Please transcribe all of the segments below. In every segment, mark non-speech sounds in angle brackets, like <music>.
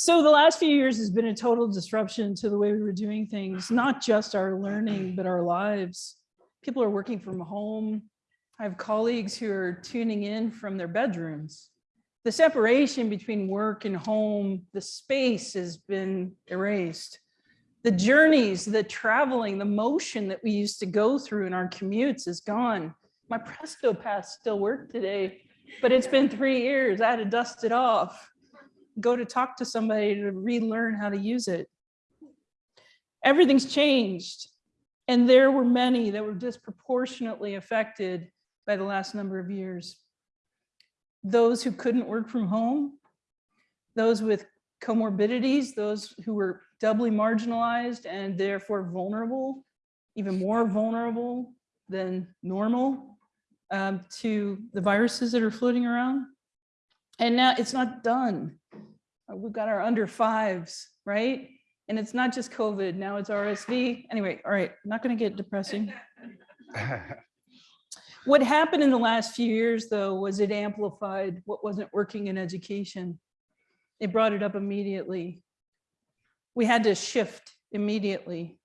So the last few years has been a total disruption to the way we were doing things, not just our learning, but our lives. People are working from home. I have colleagues who are tuning in from their bedrooms. The separation between work and home, the space has been erased. The journeys, the traveling, the motion that we used to go through in our commutes is gone. My Presto Pass still work today, but it's been three years. I had to dust it off go to talk to somebody to relearn how to use it. Everything's changed. And there were many that were disproportionately affected by the last number of years. Those who couldn't work from home, those with comorbidities, those who were doubly marginalized and therefore vulnerable, even more vulnerable than normal um, to the viruses that are floating around. And now it's not done. Uh, We've got our under fives, right? And it's not just COVID, now it's RSV. Anyway, all right, not gonna get depressing. <laughs> What happened in the last few years, though, was it amplified what wasn't working in education. It brought it up immediately. We had to shift immediately.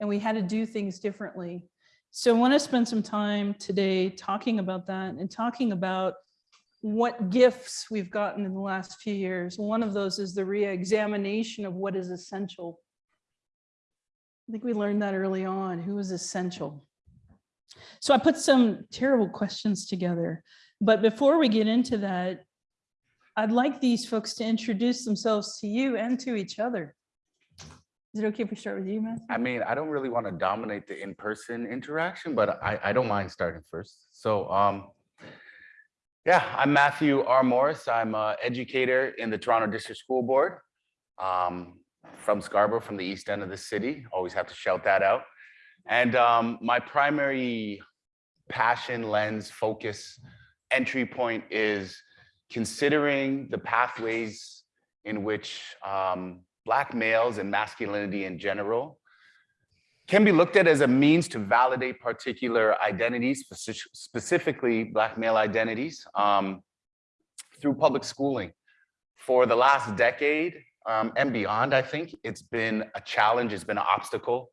And we had to do things differently. So I want to spend some time today talking about that and talking about what gifts we've gotten in the last few years. One of those is the re-examination of what is essential. I think we learned that early on, who is essential. So I put some terrible questions together, but before we get into that, I'd like these folks to introduce themselves to you and to each other. Is it okay if we start with you, Matt? I mean, I don't really want to dominate the in-person interaction, but I, I don't mind starting first. So, um, yeah, I'm Matthew R. Morris. I'm an educator in the Toronto District School Board um, from Scarborough, from the east end of the city. Always have to shout that out. And um, my primary passion, lens, focus, entry point is considering the pathways in which um, Black males and masculinity in general can be looked at as a means to validate particular identities, specifically Black male identities, um, through public schooling. For the last decade um, and beyond, I think it's been a challenge, it's been an obstacle.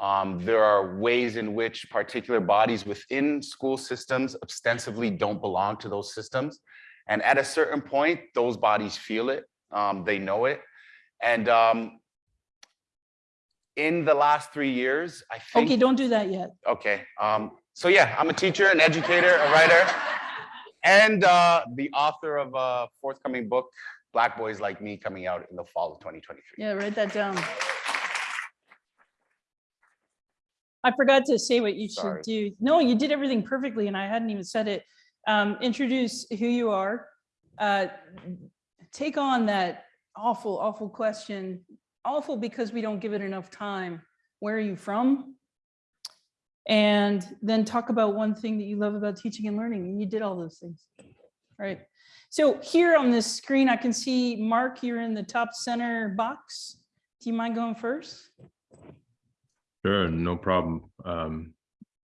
Um, there are ways in which particular bodies within school systems ostensibly don't belong to those systems. And at a certain point, those bodies feel it, um, they know it. And um, in the last three years, I think. Okay, don't do that yet. Okay, um, so yeah, I'm a teacher, an educator, a writer, and uh, the author of a forthcoming book, Black Boys Like Me, coming out in the fall of 2023. Yeah, write that down. I forgot to say what you should do. No, you did everything perfectly and I hadn't even said it. Um, introduce who you are. Uh, take on that awful, awful question. Awful because we don't give it enough time. Where are you from? And then talk about one thing that you love about teaching and learning. And you did all those things. right? So here on this screen, I can see Mark, you're in the top center box. Do you mind going first? Sure, no problem. Um,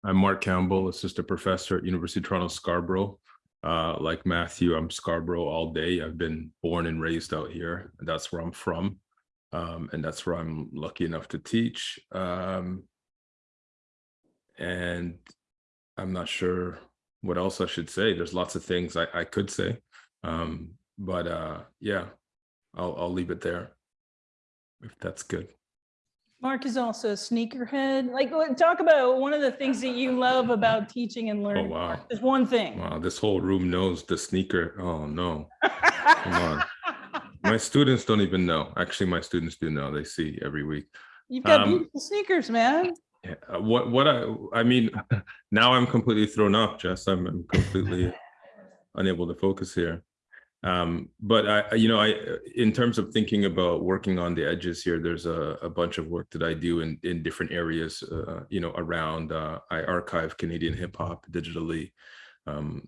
I'm Mark Campbell, assistant professor at University of Toronto Scarborough. Uh, like Matthew, I'm Scarborough all day. I've been born and raised out here. That's where I'm from. Um, and that's where I'm lucky enough to teach. Um, and I'm not sure what else I should say. There's lots of things I, I could say. Um, but uh, yeah, I'll, I'll leave it there if that's good. Mark is also a sneakerhead. Like, talk about one of the things that you love about teaching and learning. Oh, learning. wow. There's one thing. Wow, this whole room knows the sneaker. Oh, no. Come on. My students don't even know. Actually, my students do know. They see every week. You've got Um, beautiful sneakers, man. Yeah, uh, What, what I, I mean, <laughs> now I'm completely thrown off, Jess. I'm I'm completely <laughs> unable to focus here. Um, but I, I- you know, I, in terms of thinking about working on the edges here, there's a, a bunch of work that I do in, in different areas, uh, you know, around, uh, I archive Canadian hip hop digitally. Um,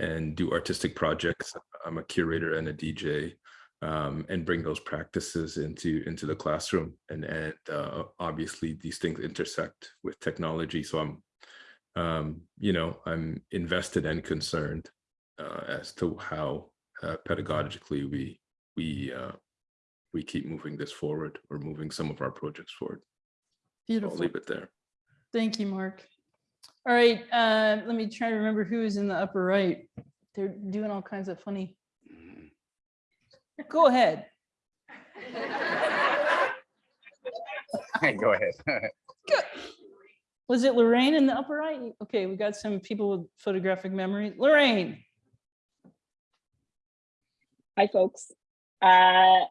and do artistic projects. I'm a curator and a DJ um, and bring those practices into into the classroom. And and uh, obviously these things intersect with technology. So I'm, um, you know, I'm invested and concerned uh, as to how uh, pedagogically we we uh, we keep moving this forward or moving some of our projects forward. I'll Beautiful. leave it there. Thank you, Mark. All right, uh, let me try to remember who is in the upper right. They're doing all kinds of funny. Go ahead. <laughs> Go ahead. Was it Lorraine in the upper right? Okay, we got some people with photographic memory. Lorraine, Hi, folks. Uh,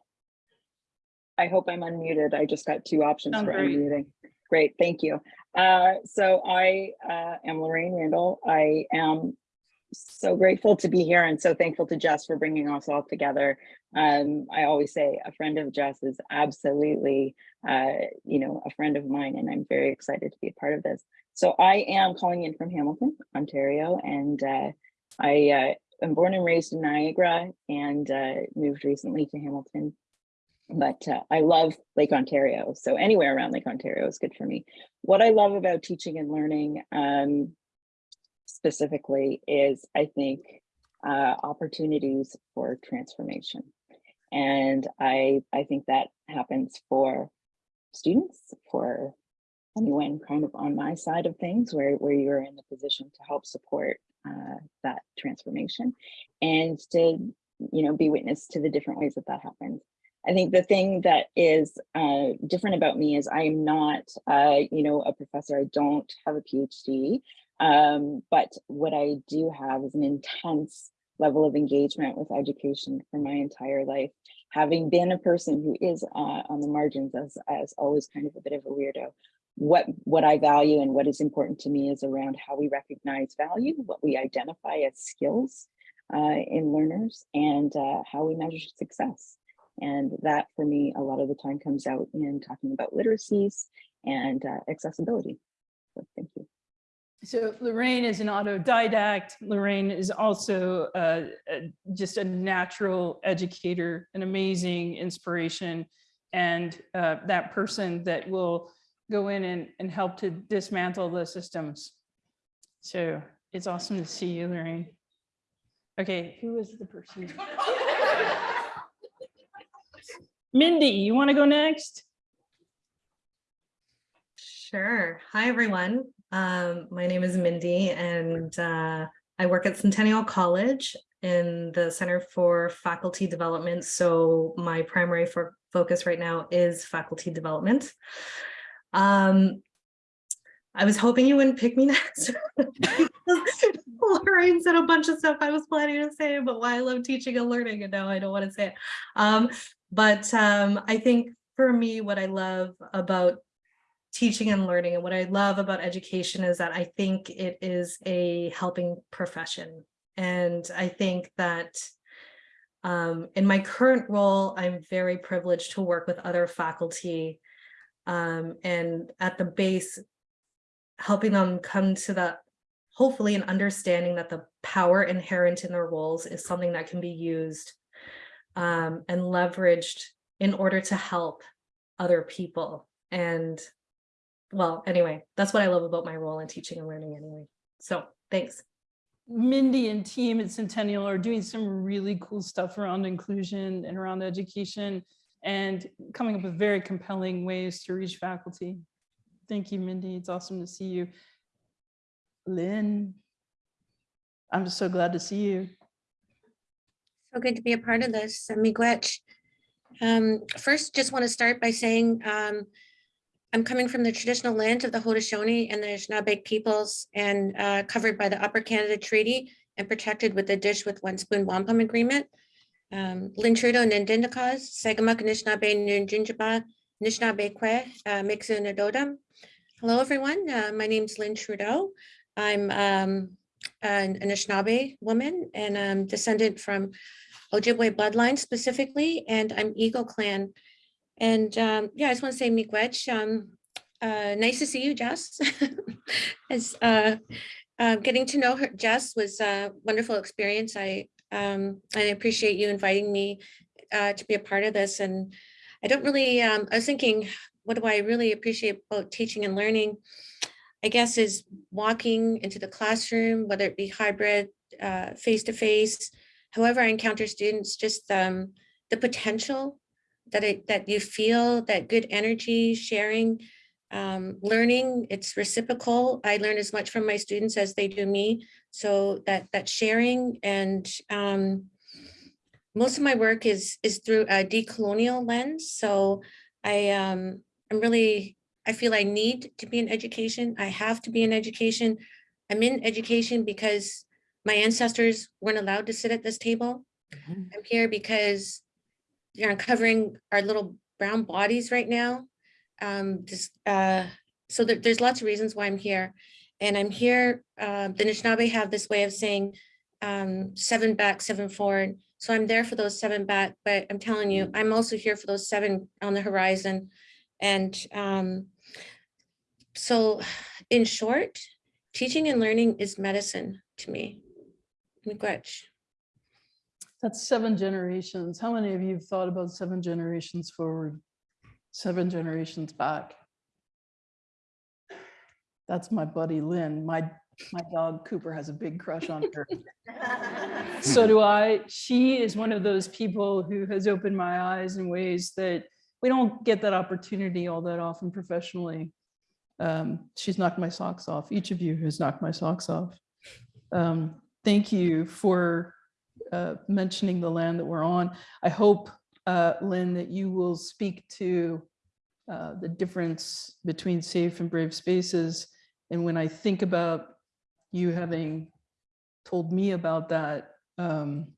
I hope I'm unmuted. I just got two options Sound for great. unmuting. Great, thank you. Uh, so I uh, am Lorraine Randall. I am so grateful to be here and so thankful to Jess for bringing us all together. Um, I always say a friend of Jess is absolutely, uh, you know, a friend of mine, and I'm very excited to be a part of this. So I am calling in from Hamilton, Ontario, and uh, I uh, I'm born and raised in Niagara and uh, moved recently to Hamilton. But uh, I love Lake Ontario. So anywhere around Lake Ontario is good for me. What I love about teaching and learning um, specifically is I think uh, opportunities for transformation. And I, I think that happens for students, for anyone kind of on my side of things where, where you're in the position to help support uh, that transformation and to you know be witness to the different ways that that happens. I think the thing that is uh, different about me is i'm not uh, you know a professor. I don't have a phd um, but what i do have is an intense level of engagement with education for my entire life having been a person who is uh, on the margins as, as always kind of a bit of a weirdo what what I value and what is important to me is around how we recognize value, what we identify as skills uh, in learners, and uh, how we measure success. And that, for me, a lot of the time comes out in talking about literacies and uh, accessibility. So thank you. So Lorraine is an autodidact. Lorraine is also uh, just a natural educator, an amazing inspiration, and uh, that person that will go in and, and help to dismantle the systems. So it's awesome to see you, Lorraine. Okay, who is the person? <laughs> Mindy, you want to go next? Sure. Hi, everyone. Um, my name is Mindy and uh, I work at Centennial College in the Center for Faculty Development. So my primary focus right now is faculty development. Um, I was hoping you wouldn't pick me <laughs> next. Lorraine said a bunch of stuff I was planning to say but why I love teaching and learning, and now I don't want to say it. Um, but um, I think for me, what I love about teaching and learning and what I love about education is that I think it is a helping profession. And I think that um, in my current role, I'm very privileged to work with other faculty um, and at the base, helping them come to that, hopefully an understanding that the power inherent in their roles is something that can be used um, and leveraged in order to help other people. And well, anyway, that's what I love about my role in teaching and learning anyway. So thanks. Mindy and team at Centennial are doing some really cool stuff around inclusion and around education and coming up with very compelling ways to reach faculty. Thank you, Mindy. It's awesome to see you. Lynn, I'm just so glad to see you. So good to be a part of this, Miigwech. Um, first, just want to start by saying um, I'm coming from the traditional land of the Haudenosaunee and the Anishinaabe peoples and uh, covered by the Upper Canada Treaty and protected with the Dish with One Spoon Wampum Agreement. Um, Lynn Trudeau, Nindindakas, Sagamuk, Anishinaabe, Nunjinjaba, Anishinaabe Kwe, uh, Mixu Nadodam. Hello, everyone. Uh, my name's Lynn Trudeau. I'm um, an Anishinaabe woman and I'm descendant from Ojibwe bloodline specifically, and I'm Eagle Clan. And um, yeah, I just want to say Miigwech, um, uh, nice to see you, Jess. <laughs> As uh, uh, getting to know her, Jess was a wonderful experience. I um, I appreciate you inviting me uh, to be a part of this. And I don't really, um, I was thinking, what do I really appreciate about teaching and learning? I guess is walking into the classroom, whether it be hybrid, uh, face-to-face, however I encounter students, just um, the potential that it, that you feel that good energy, sharing, um, learning, it's reciprocal. I learn as much from my students as they do me. So that, that sharing and, um, most of my work is, is through a decolonial lens. So I, um, I'm really, I feel I need to be in education. I have to be in education. I'm in education because my ancestors weren't allowed to sit at this table. Mhm. I'm here because you're uncovering our little brown bodies right now. Um, just, uh, so there, there's lots of reasons why I'm here. And I'm here, uh, the Anishinaabe have this way of saying, um, seven back, seven forward. So I'm there for those seven back, but I'm telling you, I'm also here for those seven on the horizon. And, um, so in short, teaching and learning is medicine to me. Miigwech. That's seven generations. How many of you have thought about seven generations forward? Seven generations back? That's my buddy Lynn. My, my dog Cooper has a big crush on her. <laughs> So do I. She is one of those people who has opened my eyes in ways that we don't get that opportunity all that often professionally. Um, she's knocked my socks off. Each of you has knocked my socks off. Um, thank you for uh, mentioning the land that we're on. I hope, uh, Lynn, that you will speak to uh, the difference between safe and brave spaces. And when I think about you having told me about that, um,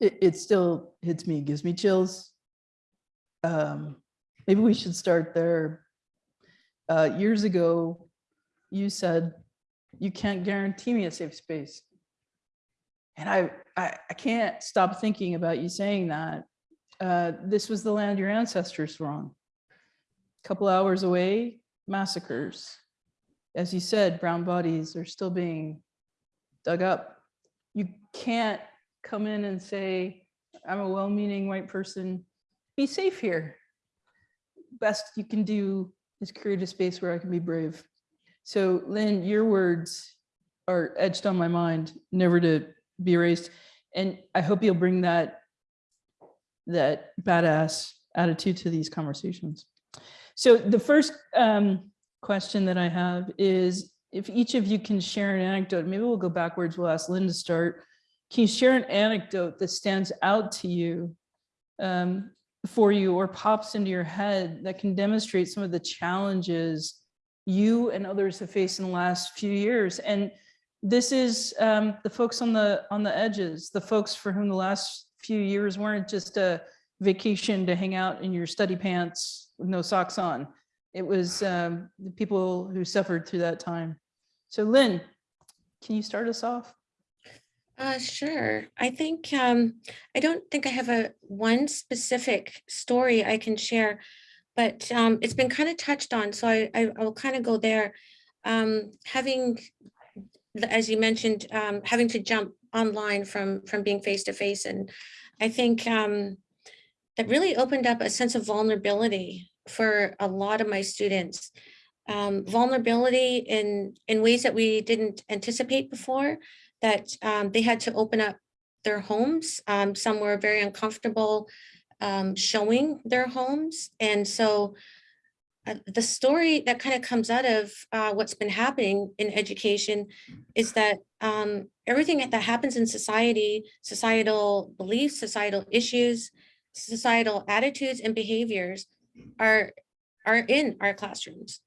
it, it still hits me, gives me chills. Um, maybe we should start there. Uh, years ago, you said, you can't guarantee me a safe space. And I, I, I can't stop thinking about you saying that. Uh, this was the land your ancestors were on. A couple hours away, massacres. As you said, brown bodies are still being dug up. You can't come in and say, I'm a well-meaning white person, be safe here. Best you can do is create a space where I can be brave. So Lynn, your words are etched on my mind, never to be raised. And I hope you'll bring that, that badass attitude to these conversations. So the first um, question that I have is if each of you can share an anecdote, maybe we'll go backwards, we'll ask Lynn to start. Can you share an anecdote that stands out to you um, for you or pops into your head that can demonstrate some of the challenges you and others have faced in the last few years? And this is um, the folks on the on the edges, the folks for whom the last few years weren't just a vacation to hang out in your study pants with no socks on. It was um, the people who suffered through that time. So Lynn, can you start us off? Uh, sure. I think, um, I don't think I have a one specific story I can share, but, um, it's been kind of touched on, so I, I I will kind of go there. Um, having, as you mentioned, um, having to jump online from, from being face to face, and I think, um, that really opened up a sense of vulnerability for a lot of my students. Um, vulnerability in, in ways that we didn't anticipate before that um, they had to open up their homes. Um, some were very uncomfortable um, showing their homes. And so uh, the story that kind of comes out of uh, what's been happening in education is that um, everything that happens in society, societal beliefs, societal issues, societal attitudes and behaviors are, are in our classrooms.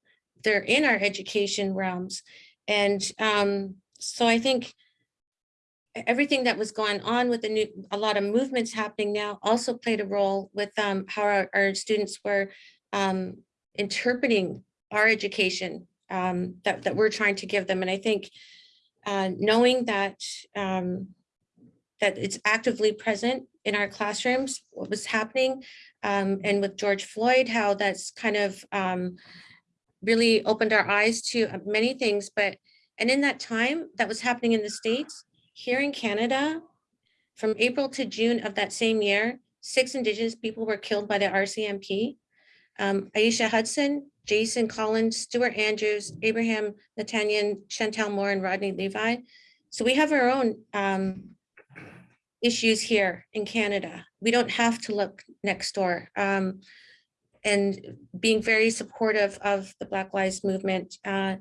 They're in our education realms. And um, so I think everything that was going on with the new, a lot of movements happening now also played a role with um, how our, our students were um, interpreting our education um, that, that we're trying to give them. And I think uh, knowing that um, that it's actively present in our classrooms, what was happening, um, and with George Floyd, how that's kind of um, really opened our eyes to uh, many things. But and in that time that was happening in the States, here in Canada, from April to June of that same year, six Indigenous people were killed by the RCMP. Um, Eishia Hudson, Jason Collins, Stewart Andrews, Abraham Natanine, Chantel Moore, and Rodney Levi. So we have our own um, issues here in Canada. We don't have to look next door. Um, and being very supportive of the Black Lives Movement uh,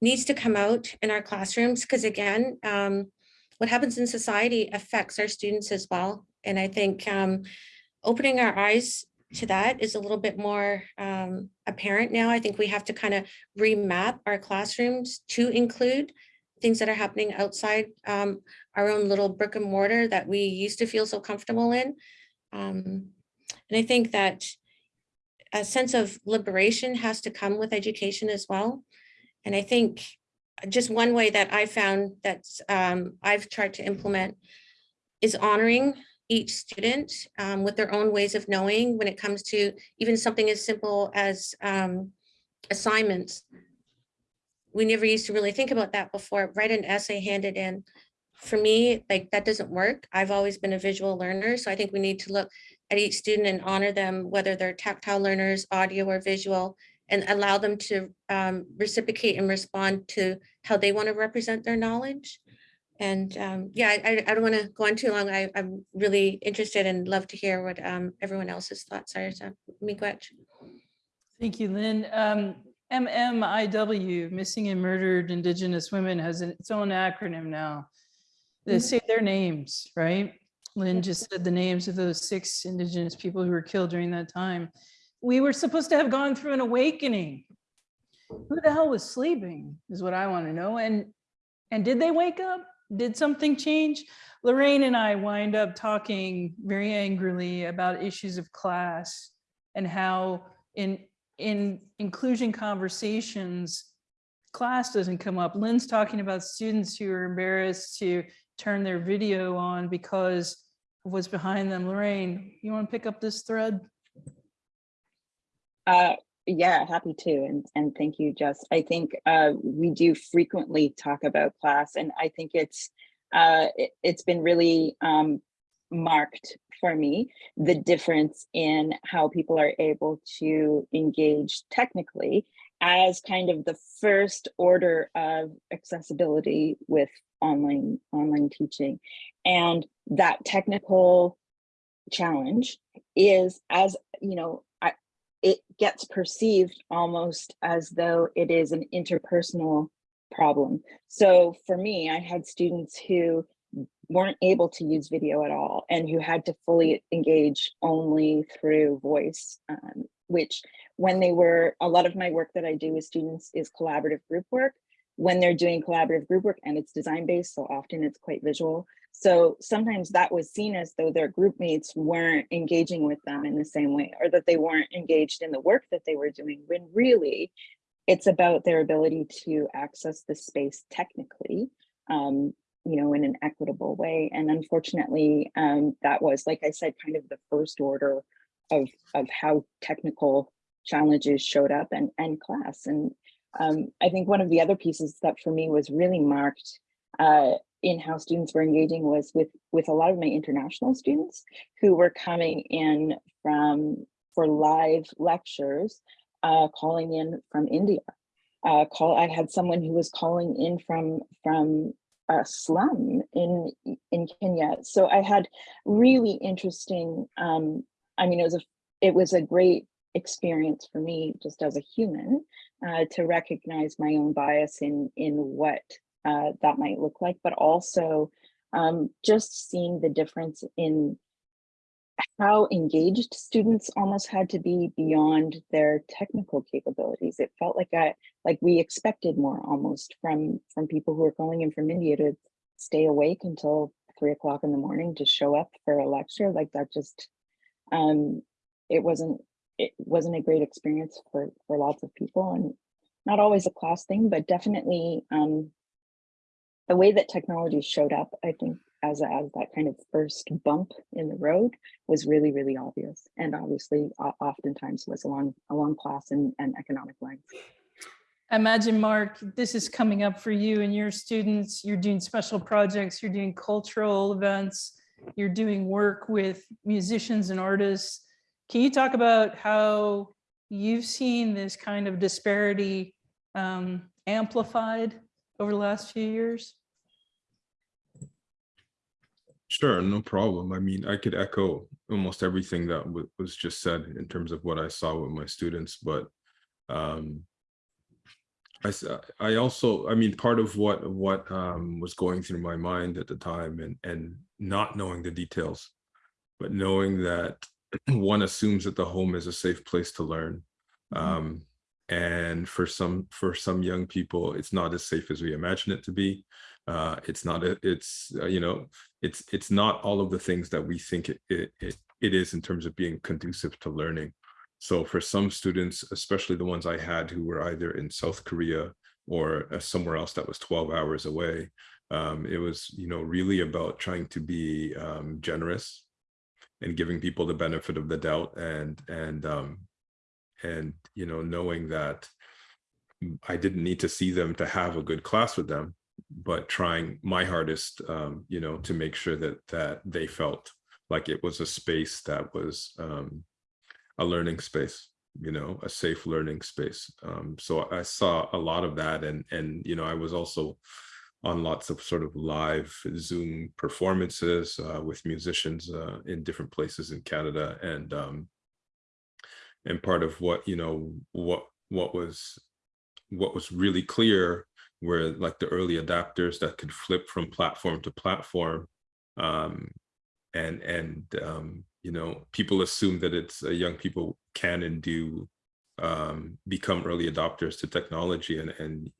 needs to come out in our classrooms because again, um, what happens in society affects our students as well. And I think um, opening our eyes to that is a little bit more um, apparent now. I think we have to kind of remap our classrooms to include things that are happening outside um, our own little brick and mortar that we used to feel so comfortable in. Um, and I think that a sense of liberation has to come with education as well. And I think just one way that I found that um, I've tried to implement is honoring each student um, with their own ways of knowing when it comes to even something as simple as um, assignments. We never used to really think about that before. Write an essay, hand it in. For me, like that doesn't work. I've always been a visual learner, so I think we need to look at each student and honor them, whether they're tactile learners, audio or visual, and allow them to um, reciprocate and respond to how they want to represent their knowledge. And um, yeah, I, I- don't want to go on too long. I, I'm really interested and love to hear what um, everyone else's thoughts are. So, Miigwech. Thank you, Lynn. Um, MMIW, Missing and Murdered Indigenous Women, has an- its own acronym now. They Mhm. say their names, right? Lynn just said the names of those six Indigenous people who were killed during that time. We were supposed to have gone through an awakening. Who the hell was sleeping is what I want to know. And, and did they wake up? Did something change? Lorraine and I wind up talking very angrily about issues of class and how in, in inclusion conversations, class doesn't come up. Lynn's talking about students who are embarrassed to turn their video on because of what's behind them. Lorraine, you want to pick up this thread? Uh, yeah, happy to, and, and thank you, Jess. I think uh, we do frequently talk about class, and I think it's uh, it, it's been really um, marked for me, the difference in how people are able to engage technically as kind of the first order of accessibility with online online teaching. And that technical challenge is as, you know, it gets perceived almost as though it is an interpersonal problem. So for me, I had students who weren't able to use video at all and who had to fully engage only through voice, um, which when they were, a lot of my work that I do with students is collaborative group work. When they're doing collaborative group work and it's design based, so often it's quite visual. So sometimes that was seen as though their group mates weren't engaging with them in the same way or that they weren't engaged in the work that they were doing when really it's about their ability to access the space technically um, you know, in an equitable way. And unfortunately, um, that was, like I said, kind of the first order of, of how technical challenges showed up and, and class. And um, I think one of the other pieces that for me was really marked uh, in how students were engaging was with, with a lot of my international students who were coming in from, for live lectures, uh, calling in from India. Uh, call, I had someone who was calling in from, from a slum in in Kenya. So I had really interesting. Um, I mean, it was a it was a great experience for me just as a human uh, to recognize my own bias in in what uh, that might look like, but also um, just seeing the difference in how engaged students almost had to be beyond their technical capabilities. It felt like I like we expected more almost from from people who are calling in from India to stay awake until three o'clock in the morning to show up for a lecture. Like that just um it wasn't it wasn't a great experience for for lots of people and not always a class thing, but definitely um the way that technology showed up, I think as, a, as that kind of first bump in the road was really, really obvious. And obviously o- oftentimes was along, along class and, and economic lines. Imagine, Mark, this is coming up for you and your students. You're doing special projects, you're doing cultural events, you're doing work with musicians and artists. Can you talk about how you've seen this kind of disparity um, amplified over the last few years? Sure, no problem. I mean, I could echo almost everything that was just said in terms of what I saw with my students, but um I I also, I mean, part of what what um was going through my mind at the time and and not knowing the details, but knowing that <clears throat> one assumes that the home is a safe place to learn. Mhm. Um and for some for some young people, it's not as safe as we imagine it to be. Uh, it's not, a- it's, uh, you know, it's it's not all of the things that we think it it it, it is in terms of being conducive to learning. So for some students, especially the ones I had who were either in South Korea or uh, somewhere else that was 12 hours away, um, it was you know really about trying to be um, generous and giving people the benefit of the doubt and and um, and you know knowing that I didn't need to see them to have a good class with them but trying my hardest, um, you know, to make sure that that they felt like it was a space that was um, a learning space, you know, a safe learning space. Um, so I saw a lot of that, and and you know, I was also on lots of sort of live Zoom performances uh, with musicians uh, in different places in Canada, and um, and part of what you know what what was what was really clear were like the early adapters that could flip from platform to platform um and and um you know people assume that it's uh, young people can and do um become early adopters to technology and and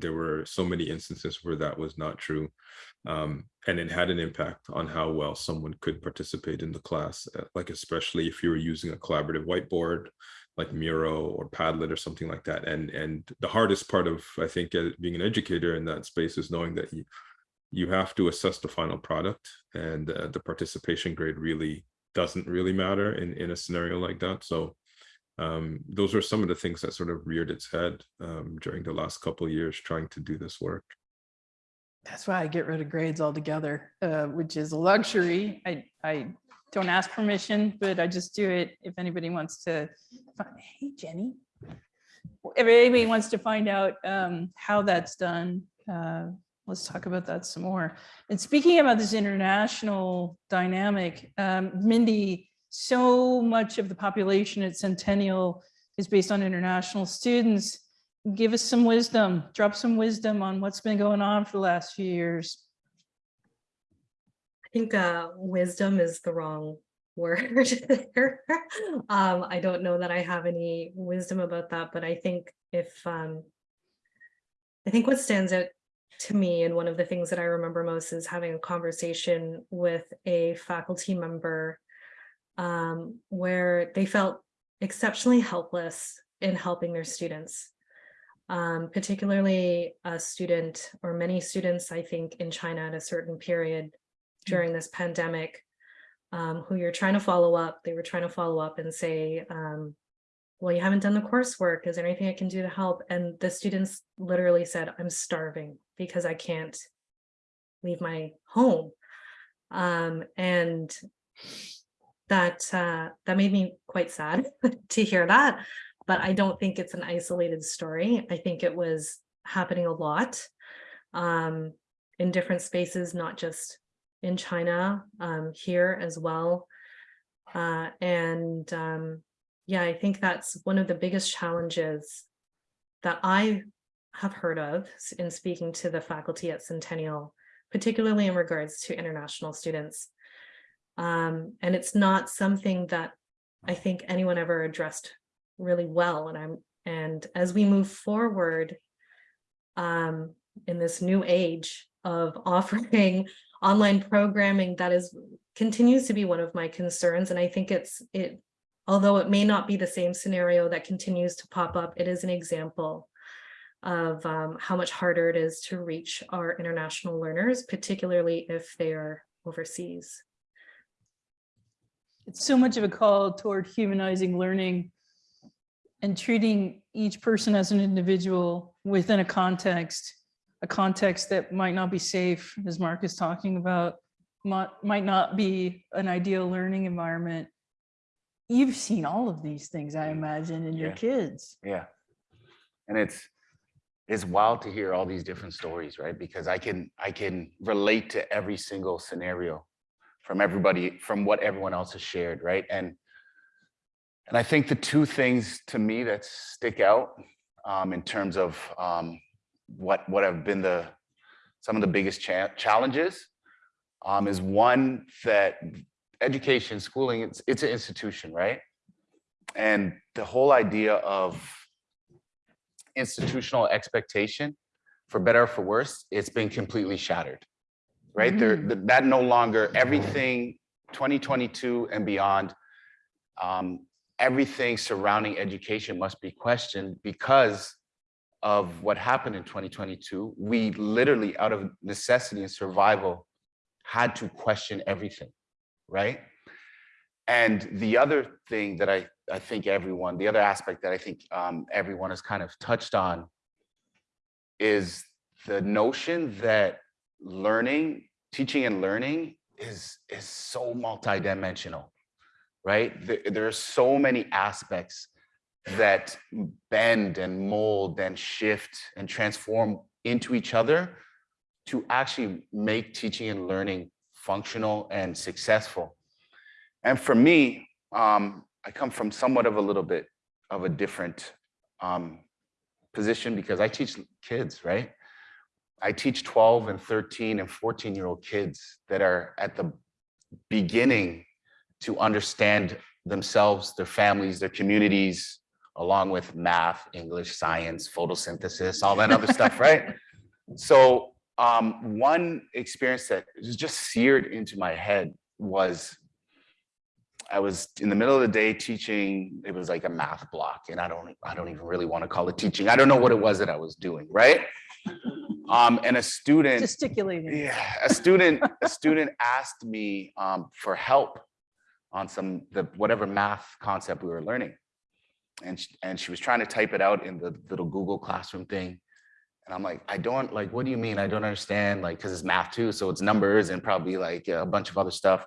there were so many instances where that was not true um and it had an impact on how well someone could participate in the class uh, like especially if you were using a collaborative whiteboard like Miro or Padlet or something like that. And and the hardest part of I think uh, being an educator in that space is knowing that you you have to assess the final product, and uh, the participation grade really doesn't really matter in in a scenario like that. So um, those are some of the things that sort of reared its head um, during the last couple of years trying to do this work. That's why I get rid of grades altogether, uh, which is a luxury. I, I don't ask permission, but I just do it if anybody wants to. fi- Hey, Jenny. If anybody wants to find out um, how that's done, uh, let's talk about that some more. And speaking about this international dynamic, um, Mindy, so much of the population at Centennial is based on international students give us some wisdom, drop some wisdom on what's been going on for the last few years. I think uh, wisdom is the wrong word there. Um, I don't know that I have any wisdom about that, but I think if um, I think what stands out to me and one of the things that I remember most is having a conversation with a faculty member um, where they felt exceptionally helpless in helping their students. Um, particularly a student or many students, I think, in China at a certain period during this pandemic, um, who you're trying to follow up. They were trying to follow up and say, um, well, you haven't done the coursework. Is there anything I can do to help? And the students literally said, I'm starving because I can't leave my home. Um, and that uh, that made me quite sad <laughs> to hear that. But I don't think it's an isolated story. I think it was happening a lot um, in different spaces, not just in China, um, here as well. Uh, and um, yeah, I think that's one of the biggest challenges that I have heard of in speaking to the faculty at Centennial, particularly in regards to international students. Um, and it's not something that I think anyone ever addressed really well. And I'm and as we move forward um, in this new age of <laughs> offering online programming, that is continues to be one of my concerns. And I think it's it, although it may not be the same scenario that continues to pop up, it is an example of um, how much harder it is to reach our international learners, particularly if they are overseas. It's so much of a call toward humanizing learning and treating each person as an individual within a context, a context that might not be safe, as Mark is talking about, might, might not be an ideal learning environment. You've seen all of these things, I imagine, in your kids. Yeah. And it's, it's wild to hear all these different stories, right? Because I can, I can relate to every single scenario. From everybody, from what everyone else has shared, right? And and I think the two things to me that stick out um, in terms of um, what what have been the some of the biggest cha- challenges um, is one that education, schooling, it's it's an institution, right? And the whole idea of institutional expectation, for better or for worse, it's been completely shattered, right? There, that no longer everything 2022 and beyond, um, everything surrounding education must be questioned because of what happened in 2022. We literally, out of necessity and survival, had to question everything, right? And the other thing that I, I think everyone, the other aspect that I think um, everyone has kind of touched on is the notion that learning, teaching and learning is, is so multidimensional, right? There, there are so many aspects that bend and mold and shift and transform into each other to actually make teaching and learning functional and successful. And for me, um, I come from somewhat of a little bit of a different um, position because I teach kids, right? I teach 12 and 13 and 14 year old kids that are at the beginning to understand themselves, their families, their communities, along with math, English, science, photosynthesis, all that other stuff, right? <laughs> So um, one experience that was just seared into my head was I was in the middle of the day teaching, it was like a math block and I don't, I don't even really want to call it teaching. I don't know what it was that I was doing, right? Um, and a student, Gesticulating. yeah, a student, a student <laughs> asked me um, for help on some, the, whatever math concept we were learning. And, sh- and she was trying to type it out in the little Google Classroom thing. And I'm like, I don't, like, what do you mean? I don't understand, like, because it's math too, so it's numbers and probably like a bunch of other stuff.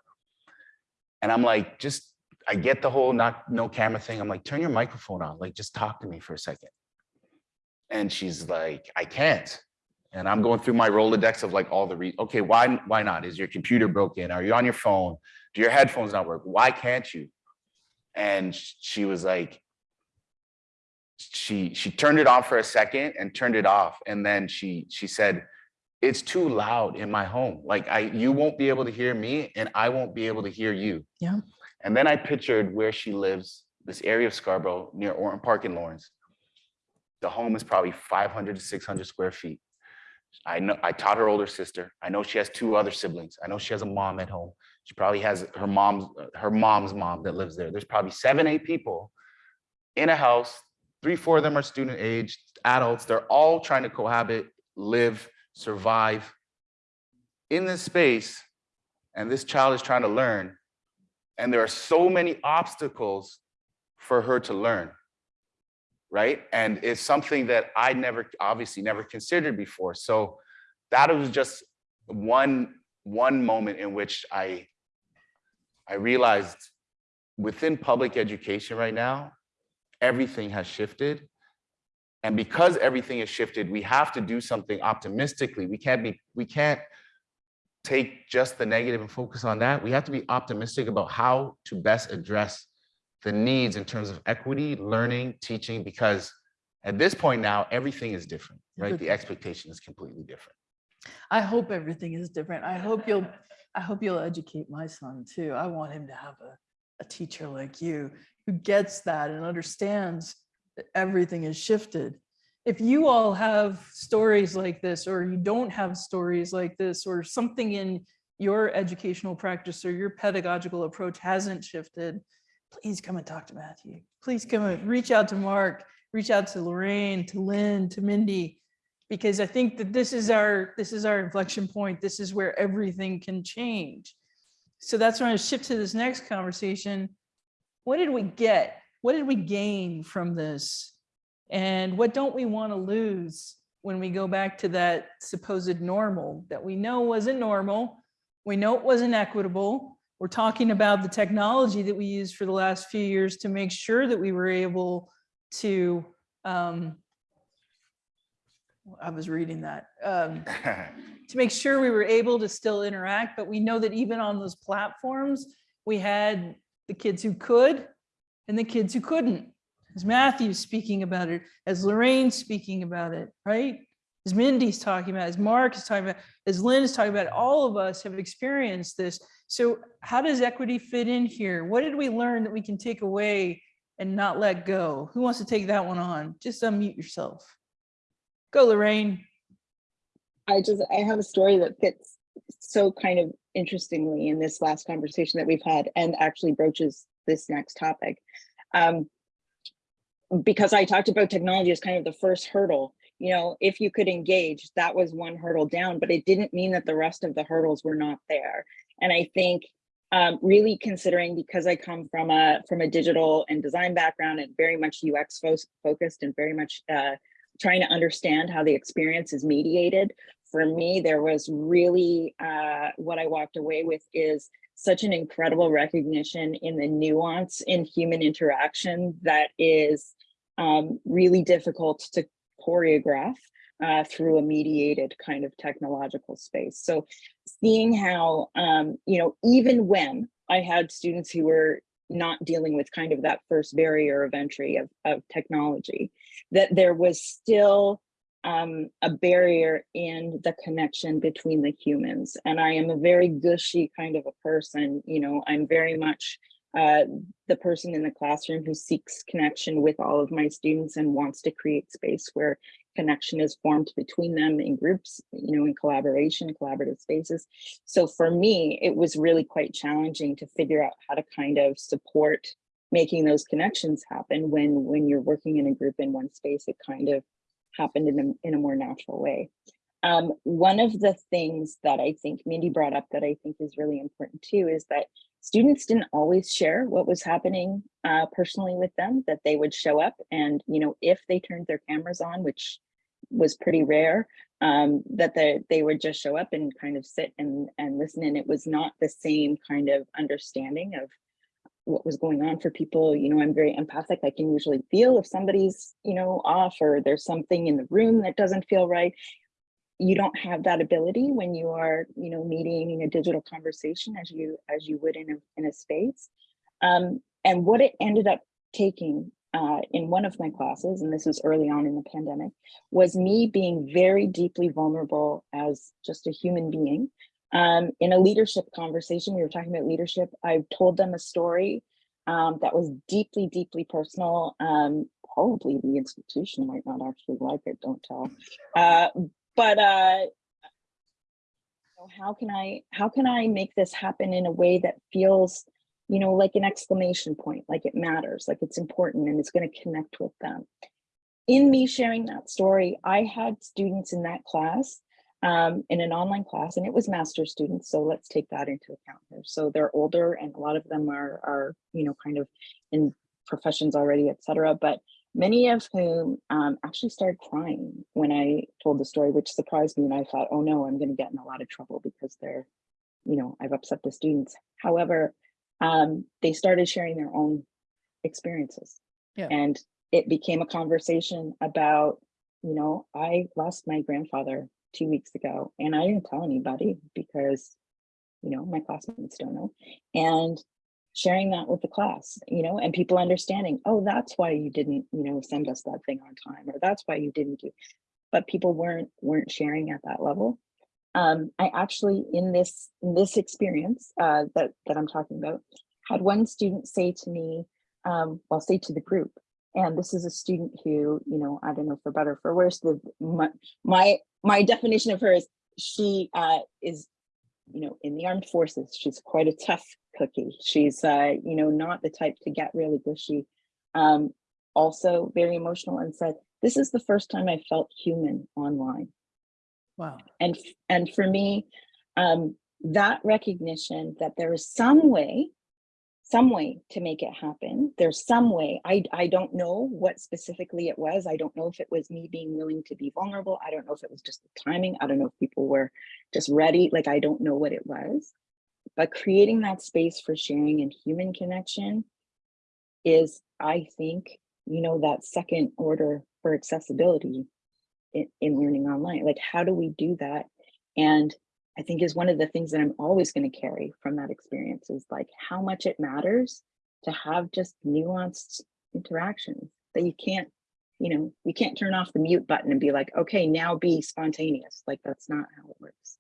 And I'm like, just, I get the whole not, no camera thing. I'm like, turn your microphone on, like, just talk to me for a second. And she's like, I can't. And I'm going through my Rolodex of like all the re, okay, why, why not? Is your computer broken? Are you on your phone? Do your headphones not work? Why can't you? And she was like, she, she turned it on for a second and turned it off. And then she, she said, it's too loud in my home. Like I, you won't be able to hear me and I won't be able to hear you. Yeah. And then I pictured where she lives, this area of Scarborough near Orton Park in Lawrence. The home is probably 500 to 600 square feet. I know, I taught her older sister. I know she has two other siblings. I know she has a mom at home. She probably has her mom's, uh, her mom's mom that lives there. There's probably seven, eight people in a house. Three, four of them are student age, adults. They're all trying to cohabit, live, survive in this space. And this child is trying to learn. And there are so many obstacles for her to learn right? And it's something that I never, obviously never considered before. So that was just one, one moment in which I, I realized within public education right now, everything has shifted. And because everything has shifted, we have to do something optimistically. We can't be, we can't take just the negative and focus on that. We have to be optimistic about how to best address the needs in terms of equity, learning, teaching, because at this point now, everything is different, right? The expectation is completely different. I hope everything is different. I hope you'll, I hope you'll educate my son too. I want him to have a, a teacher like you who gets that and understands that everything is shifted. If you all have stories like this, or you don't have stories like this, or something in your educational practice or your pedagogical approach hasn't shifted, please come and talk to Matthew. Please come and reach out to Mark, reach out to Lorraine, to Lynn, to Mindy, because I think that this is our, this is our inflection point. This is where everything can change. So that's when I shift to this next conversation. What did we get? What did we gain from this? And what don't we want to lose when we go back to that supposed normal that we know wasn't normal? We know it wasn't equitable. We're talking about the technology that we used for the last few years to make sure that we were able to um, I was reading that. Um, <laughs> to make sure we were able to still interact, but we know that even on those platforms, we had the kids who could and the kids who couldn't. As Matthew's speaking about it, as Lorraine's speaking about it, right? As Mindy's talking about, as Mark is talking about, as Lynn is talking about, all of us have experienced this. So how does equity fit in here? What did we learn that we can take away and not let go? Who wants to take that one on? Just unmute yourself. Go Lorraine. I just, I have a story that fits so kind of interestingly in this last conversation that we've had and actually broaches this next topic. Um, because I talked about technology as kind of the first hurdle, you know, if you could engage, that was one hurdle down, but it didn't mean that the rest of the hurdles were not there. And I think um, really considering because I come from a from a digital and design background and very much UX fo focused and very much uh, trying to understand how the experience is mediated. For me, there was really uh, what I walked away with is such an incredible recognition in the nuance in human interaction that is um, really difficult to choreograph uh, through a mediated kind of technological space. So seeing how, um, you know, even when I had students who were not dealing with kind of that first barrier of entry of, of technology, that there was still um, a barrier in the connection between the humans. And I am a very gushy kind of a person, you know, I'm very much uh, the person in the classroom who seeks connection with all of my students and wants to create space where connection is formed between them in groups, you know, in collaboration, collaborative spaces. So for me, it was really quite challenging to figure out how to kind of support making those connections happen when when you're working in a group in one space, it kind of happened in a, in a more natural way. Um, one of the things that I think Mindy brought up that I think is really important too is that students didn't always share what was happening uh, personally with them, that they would show up and, you know, if they turned their cameras on, which was pretty rare, um, that they, they would just show up and kind of sit and, and listen. And it was not the same kind of understanding of what was going on for people. You know, I'm very empathic. I can usually feel if somebody's, you know, off or there's something in the room that doesn't feel right. You don't have that ability when you are, you know, mediating a digital conversation as you as you would in a in a space. Um, and what it ended up taking uh, in one of my classes, and this was early on in the pandemic, was me being very deeply vulnerable as just a human being um, in a leadership conversation, we were talking about leadership. I told them a story um, that was deeply, deeply personal. Um, probably the institution might not actually like it, don't tell. Uh, but uh, how can I how can I make this happen in a way that feels, you know, like an exclamation point, like it matters, like it's important and it's going to connect with them. In me sharing that story, I had students in that class um, in an online class and it was master students. So let's take that into account here. So they're older and a lot of them are, are you know, kind of in professions already, et cetera. But many of whom um, actually started crying when I told the story, which surprised me. And I thought, oh no, I'm going to get in a lot of trouble because they're, you know, I've upset the students. However, um, they started sharing their own experiences. Yeah. And it became a conversation about, you know, I lost my grandfather two weeks ago and I didn't tell anybody because, you know, my classmates don't know. And sharing that with the class, you know, and people understanding, oh, that's why you didn't, you know, send us that thing on time, or that's why you didn't do, but people weren't weren't sharing at that level. Um, I actually, in this in this experience uh, that that I'm talking about, had one student say to me, um, well, say to the group, and this is a student who, you know, I don't know for better or for worse, the my my, my definition of her is she uh, is, you know, in the armed forces. She's quite a tough cookie. She's, uh, you know, not the type to get really gushy. Um, also very emotional and said, this is the first time I felt human online. Wow. And, and for me, um, that recognition that there is some way some way to make it happen. There's some way. I, I don't know what specifically it was. I don't know if it was me being willing to be vulnerable. I don't know if it was just the timing. I don't know if people were just ready. Like, I don't know what it was. But creating that space for sharing and human connection is, I think, you know, that second order for accessibility in, in learning online? Like, how do we do that? And I think is one of the things that I'm always going to carry from that experience is like how much it matters to have just nuanced interactions that you can't, you know, you can't turn off the mute button and be like, okay, now be spontaneous. Like that's not how it works.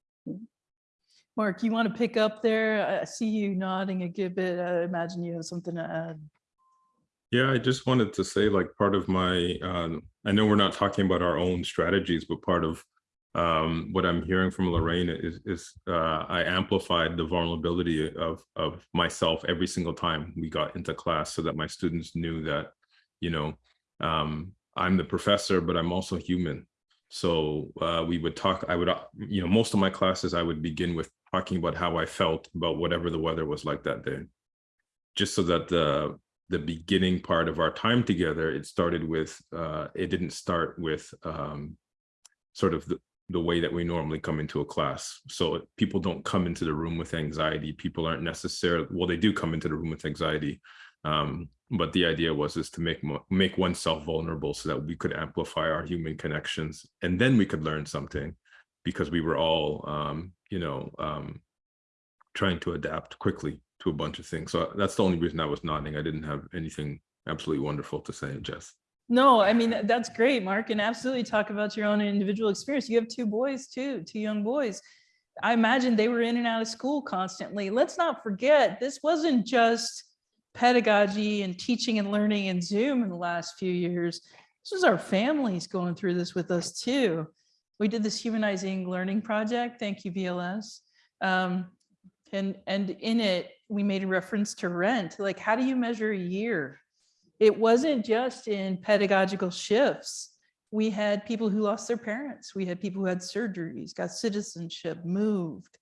Mark, you want to pick up there? I see you nodding a good bit. I imagine you have something to add. Yeah, I just wanted to say like part of my, um, I know we're not talking about our own strategies, but part of um, what I'm hearing from Lorraine is, is uh, I amplified the vulnerability of, of myself every single time we got into class so that my students knew that, you know, um, I'm the professor, but I'm also human. So uh, we would talk, I would, uh, you know, most of my classes, I would begin with talking about how I felt about whatever the weather was like that day. Just so that the, the beginning part of our time together, it started with, uh, it didn't start with um, sort of the, the way that we normally come into a class. So people don't come into the room with anxiety. People aren't necessarily, well, they do come into the room with anxiety. Um, but the idea was is to make make oneself vulnerable so that we could amplify our human connections and then we could learn something because we were all, um, you know, um, trying to adapt quickly to a bunch of things. So that's the only reason I was nodding. I didn't have anything absolutely wonderful to say, Jess. No, I mean, that's great, Mark, and absolutely talk about your own individual experience. You have two boys too, two young boys. I imagine they were in and out of school constantly. Let's not forget, this wasn't just pedagogy and teaching and learning in Zoom in the last few years. This was our families going through this with us too. We did this humanizing learning project. Thank you, VLS. Um, and, and in it, we made a reference to rent. Like, how do you measure a year? It wasn't just in pedagogical shifts. We had people who lost their parents. We had people who had surgeries, got citizenship, moved,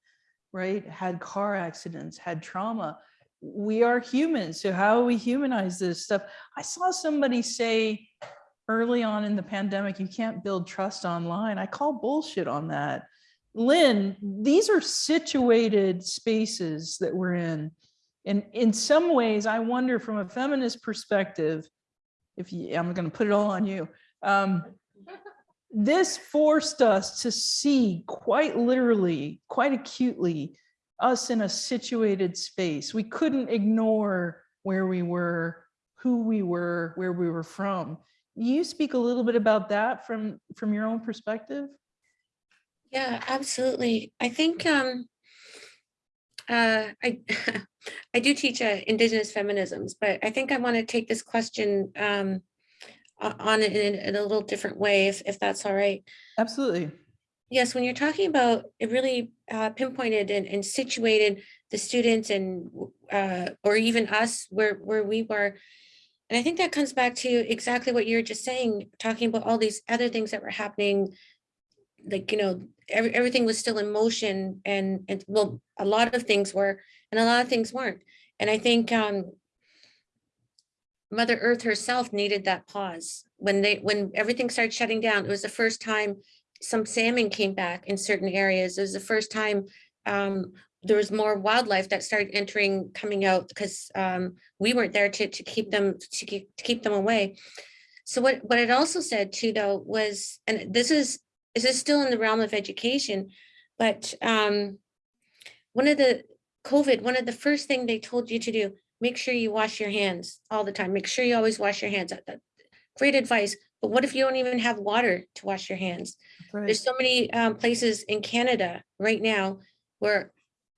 right? Had car accidents, had trauma. We are humans. So how we humanize this stuff? I saw somebody say early on in the pandemic, you can't build trust online. I call bullshit on that. Lynn, these are situated spaces that we're in. And in some ways, I wonder from a feminist perspective, if you, I'm going to put it all on you. Um, this forced us to see quite literally, quite acutely, us in a situated space. We couldn't ignore where we were, who we were, where we were from. You speak a little bit about that from from your own perspective. Yeah, absolutely. I think um, uh, I <laughs> I do teach uh, Indigenous feminisms, but I think I want to take this question um, on it in, in a little different way, if if that's all right. Absolutely. Yes, when you're talking about it really uh, pinpointed and, and situated the students and uh, or even us where where we were. And I think that comes back to exactly what you're just saying, talking about all these other things that were happening. Like, you know, every, everything was still in motion and, and well, a lot of things were, and a lot of things weren't. And I think um, Mother Earth herself needed that pause. When they, when everything started shutting down, it was the first time some salmon came back in certain areas. It was the first time um, there was more wildlife that started entering, coming out because um, we weren't there to, to keep them, to keep, to keep them away. So what, what it also said too, though, was, and this is, this is still in the realm of education, but um, one of the COVID, one of the first thing they told you to do, make sure you wash your hands all the time. Make sure you always wash your hands. Great advice. But what if you don't even have water to wash your hands? Right. There's so many um, places in Canada right now where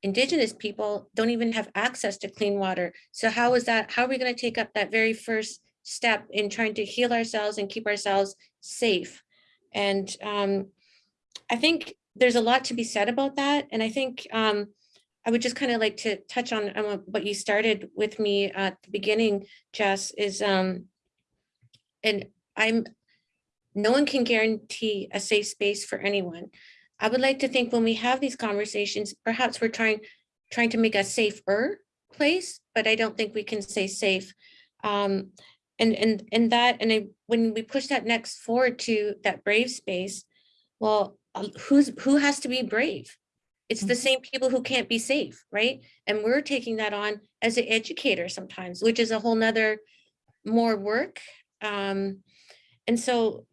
Indigenous people don't even have access to clean water. So how is that, how are we going to take up that very first step in trying to heal ourselves and keep ourselves safe? And um, I think there's a lot to be said about that. And I think um, I would just kind of like to touch on what- what you started with me at the beginning, Jess, is um, and I'm, no one can guarantee a safe space for anyone. I would like to think when we have these conversations, perhaps we're trying, trying to make a safer place, but I don't think we can say safe. Um, and, and, and that, and I- when we push that next forward to that brave space, well, uh, who's, who has to be brave? It's the same people who can't be safe, right? And we're taking that on as an educator sometimes, which is a whole nother more work. Um, and so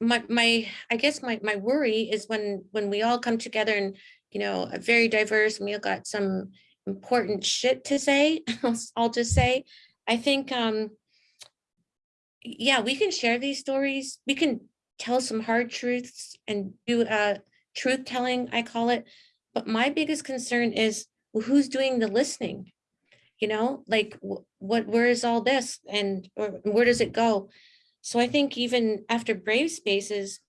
my, my, I guess my, my worry is when, when we all come together and, you know, a very diverse, and we all got some important shit to say, <laughs> I'll just say, I think, um, yeah, we can share these stories. We can tell some hard truths and do uh truth telling, I call it. But my biggest concern is well, who's doing the listening? You know, like wh- what, where is all this and or where does it go? So I think even after Brave Spaces,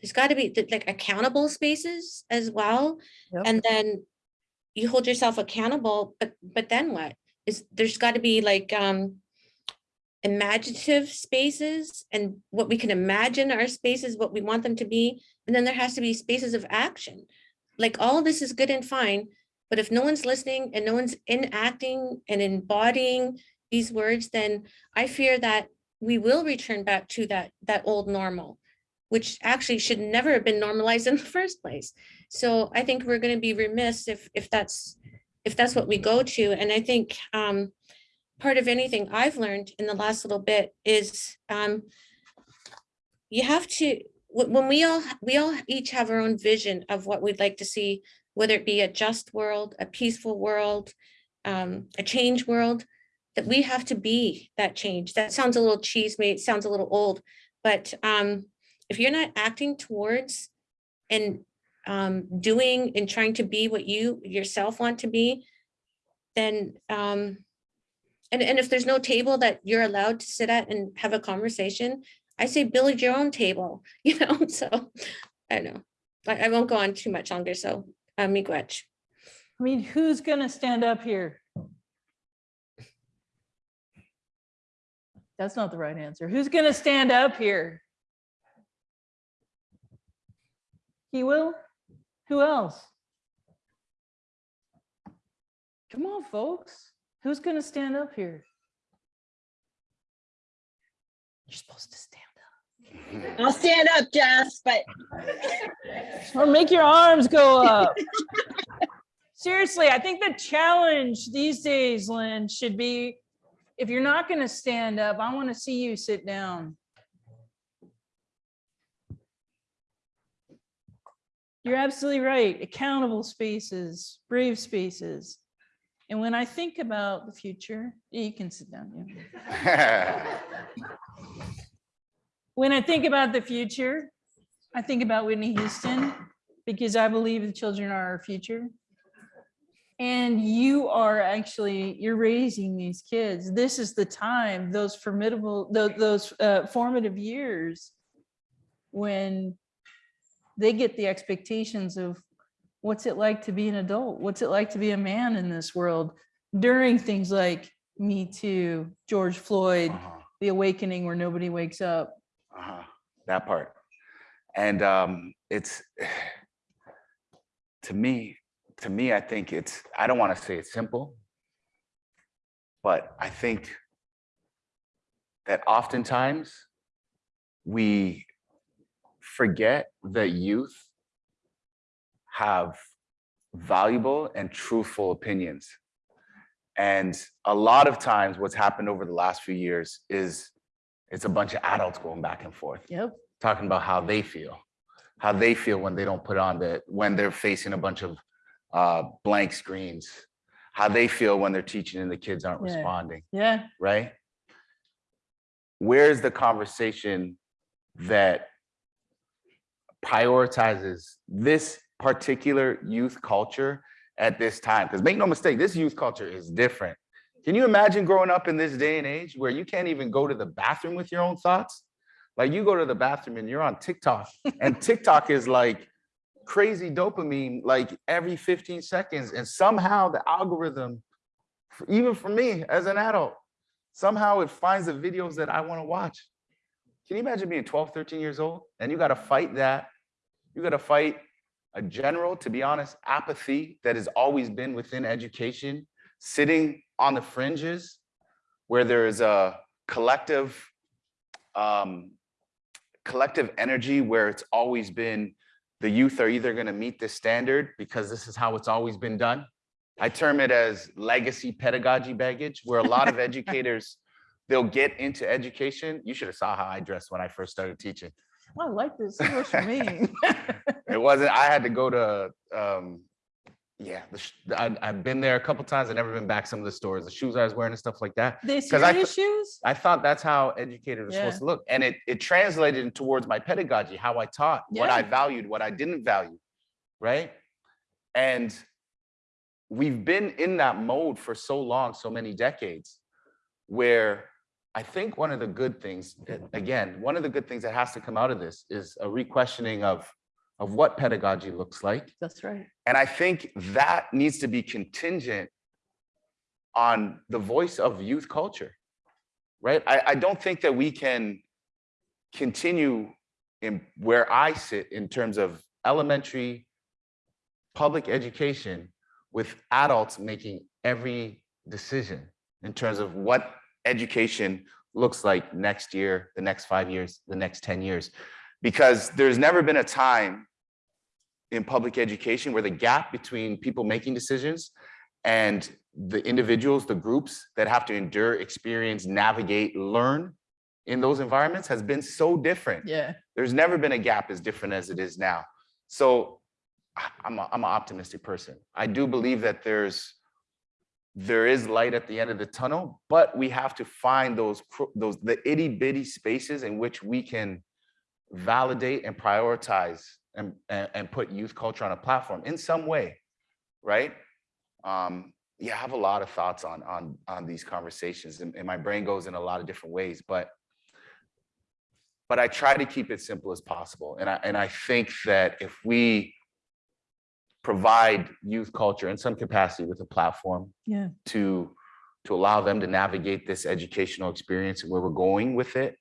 there's got to be like accountable spaces as well. Yep. And then you hold yourself accountable, but but then what? Is there's got to be like um imaginative spaces and what we can imagine our spaces, what we want them to be. And then there has to be spaces of action. Like all this is good and fine, but if no one's listening and no one's enacting and embodying these words, then I fear that we will return back to that that old normal, which actually should never have been normalized <laughs> in the first place. So I think we're going to be remiss if if that's if that's what we go to. And I think um, part of anything I've learned in the last little bit is um, you have to when we all we all each have our own vision of what we'd like to see, whether it be a just world, a peaceful world, um, a change world, that we have to be that change. That sounds a little cheese made, sounds a little old, but um, if you're not acting towards and um, doing and trying to be what you yourself want to be, then um, and, and if there's no table that you're allowed to sit at and have a conversation, I say build your own table, <laughs> you know, so I don't know. I, I won't go on too much longer, so uh, miigwech. I mean, who's gonna stand up here? That's not the right answer. Who's gonna stand up here? He will? Who else? Come on, folks. Who's gonna stand up here? You're supposed to stand up. <laughs> I'll stand up, Jess, but Or make your arms go up. Seriously, I think the challenge these days, Lynn, should be, if you're not gonna stand up, I want to see you sit down. You're absolutely right. Accountable spaces, brave spaces. And when I think about the future, you can sit down. yeah. <laughs> When I think about the future, I think about Whitney Houston because I believe the children are our future. And you are actually, you're raising these kids. This is the time, those formidable, tho- those uh, formative years when they get the expectations of what's it like to be an adult? What's it like to be a man in this world during things like Me Too, George Floyd, Uh-huh. the awakening where nobody wakes up. Uh-huh, that part. And um, it's, <sighs> to me, to me, I think it's, I don't want to say it's simple, but I think that oftentimes we forget that youth have valuable and truthful opinions. And a lot of times what's happened over the last few years is it's a bunch of adults going back and forth, Yep. talking about how they feel, how they feel when they don't put on the, when they're facing a bunch of uh, blank screens, how they feel when they're teaching and the kids aren't Yeah. responding, Yeah. right? Where's the conversation that prioritizes this particular youth culture at this time? Because make no mistake, this youth culture is different. Can you imagine growing up in this day and age where you can't even go to the bathroom with your own thoughts? Like you go to the bathroom and you're on TikTok and <laughs> TikTok is like crazy dopamine like every 15 seconds. And somehow the algorithm, even for me as an adult, somehow it finds the videos that I want to watch. Can you imagine being 12, 13 years old and you got to fight that? You got to fight a general, to be honest, apathy that has always been within education, sitting on the fringes where there is a collective, um, collective energy where it's always been the youth are either going to meet this standard because this is how it's always been done. I term it as legacy pedagogy baggage, where a lot of <laughs> educators, they'll get into education. You should have saw how I dressed when I first started teaching. I like this. This works for me. <laughs> It wasn't, I had to go to, um, yeah, the I, I've been there a couple times. I've never been back some of the stores, the shoes I was wearing and stuff like that. They 'Cause I serious shoes? I thought that's how educators are Yeah. supposed to look. And it, it translated towards my pedagogy, how I taught, what I valued, what I didn't value, right? And we've been in that mode for so long, so many decades, where I think one of the good things, again, one of the good things that has to come out of this is a re-questioning of, of what pedagogy looks like. That's right. And I think that needs to be contingent on the voice of youth culture, right? I, I don't think that we can continue in where I sit in terms of elementary public education with adults making every decision in terms of what education looks like next year, the next five years, the next 10 years. Because there's never been a time in public education where the gap between people making decisions and the individuals, the groups that have to endure, experience, navigate, learn in those environments has been so different. Yeah. There's never been a gap as different as it is now. So I'm, a, I'm an optimistic person. I do believe that there's there is light at the end of the tunnel, but we have to find those those the itty bitty spaces in which we can validate and prioritize and, and, and put youth culture on a platform in some way, right? Um, yeah, I have a lot of thoughts on on on these conversations, and, and my brain goes in a lot of different ways, but but I try to keep it simple as possible. And I and I think that if we provide youth culture in some capacity with a platform Yeah. to to allow them to navigate this educational experience and where we're going with it,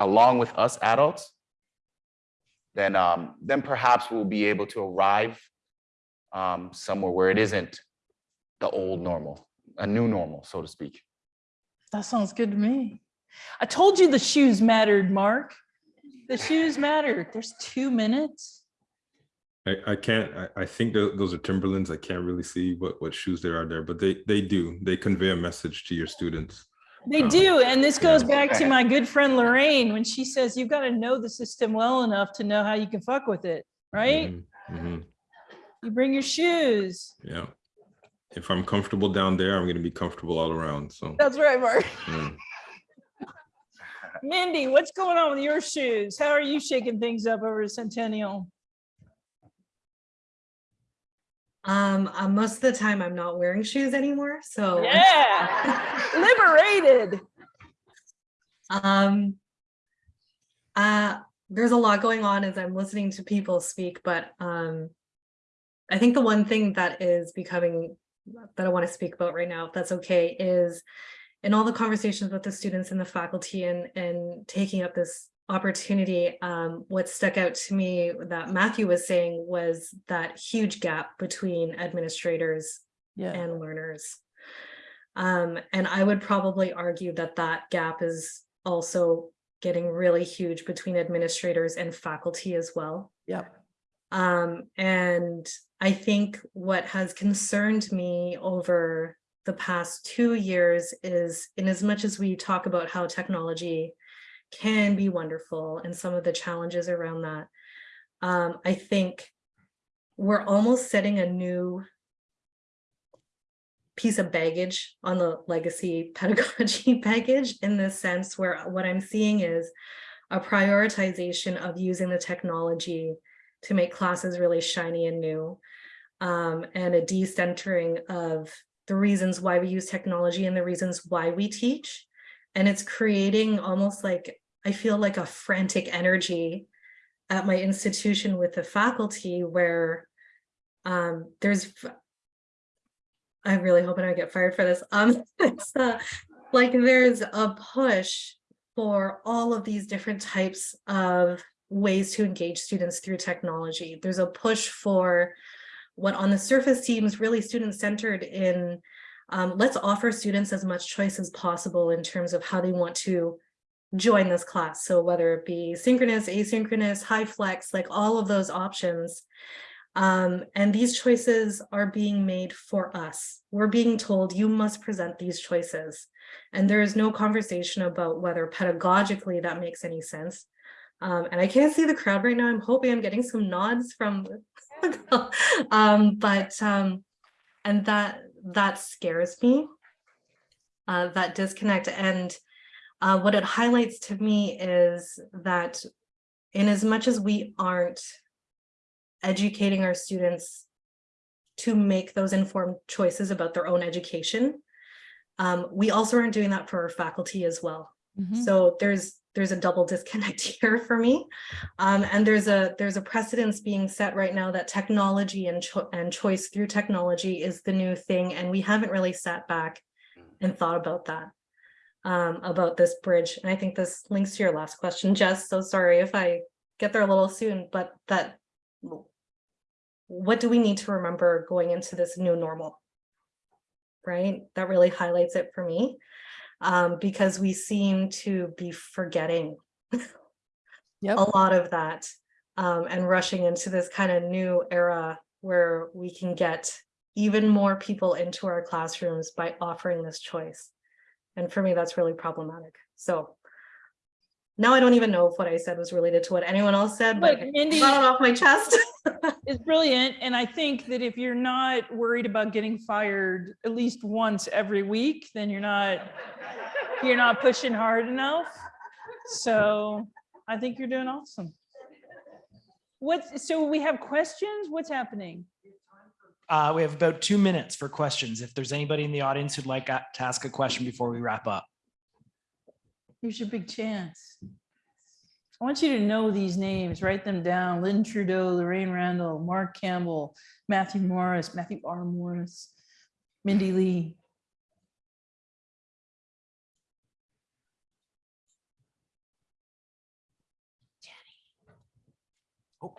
along with us adults, then um, then perhaps we'll be able to arrive um, somewhere where it isn't the old normal, a new normal, so to speak. That sounds good to me. I told you the shoes mattered, Mark. The shoes mattered. There's two minutes. I, I can't, I, I think tho- those are Timberlands. I can't really see what, what shoes there are there, but they, they do. They convey a message to your students. They do. And this goes back to my good friend Lorraine when she says you've got to know the system well enough to know how you can fuck with it, right? Mhm, mhm, You bring your shoes. Yeah. If I'm comfortable down there, I'm gonna be comfortable all around, so. That's right, Mark. mm. Mindy, what's going on with your shoes? How are you shaking things up over Centennial? Um, uh, most of the time I'm not wearing shoes anymore, so. Yeah, <laughs> liberated. Um, uh, there's a lot going on as I'm listening to people speak, but um, I think the one thing that is becoming that I want to speak about right now, if that's okay, is in all the conversations with the students and the faculty and and taking up this opportunity, um, what stuck out to me that Matthew was saying was that huge gap between administrators Yeah, and learners. Um, and I would probably argue that that gap is also getting really huge between administrators and faculty as well. Yep. Um, and I think what has concerned me over the past two years is in as much as we talk about how technology can be wonderful and some of the challenges around that, um, I think we're almost setting a new piece of baggage on the legacy <laughs> pedagogy baggage in the sense where what I'm seeing is a prioritization of using the technology to make classes really shiny and new um, and a decentering of the reasons why we use technology and the reasons why we teach. And it's creating almost like, I feel like a frantic energy at my institution with the faculty where um, there's I'm really hoping I get fired for this. Um, <laughs> uh, like there's a push for all of these different types of ways to engage students through technology. There's a push for what on the surface seems really student-centered in um, let's offer students as much choice as possible in terms of how they want to join this class. So whether it be synchronous, asynchronous, high flex, like all of those options. Um, and these choices are being made for us. We're being told you must present these choices. And there is no conversation about whether pedagogically that makes any sense. Um, and I can't see the crowd right now. I'm hoping I'm getting some nods from, <laughs> um, but, um, and that, that scares me. Uh, that disconnect and, uh, what it highlights to me is that in as much as we aren't educating our students to make those informed choices about their own education, um, we also aren't doing that for our faculty as well. Mhm. So there's there's a double disconnect <laughs> here for me. Um, and there's a there's a precedence being set right now that technology and, cho and choice through technology is the new thing. And we haven't really sat back and thought about that, um, about this bridge. And I think this links to your last question, Jess. So sorry if I get there a little soon, but that what do we need to remember going into this new normal? Right? That really highlights it for me um, because we seem to be forgetting Yep. a lot of that um, and rushing into this kind of new era where we can get even more people into our classrooms by offering this choice. And for me, that's really problematic. So now I don't even know if what I said was related to what anyone else said, but But I Mindy- got it off my chest. <laughs> <laughs> It's brilliant. And I think that if you're not worried about getting fired at least once every week, then you're not, you're not pushing hard enough. So I think you're doing awesome. What, so we have questions? What's happening? Uh, we have about two minutes for questions. If there's anybody in the audience who'd like to ask a question before we wrap up. Here's your big chance. I want you to know these names, write them down. Lynn Trudeau, Lorraine Randall, Mark Campbell, Matthew Morris, Matthew R. Morris, Mindy Lee. Jenny. Oh,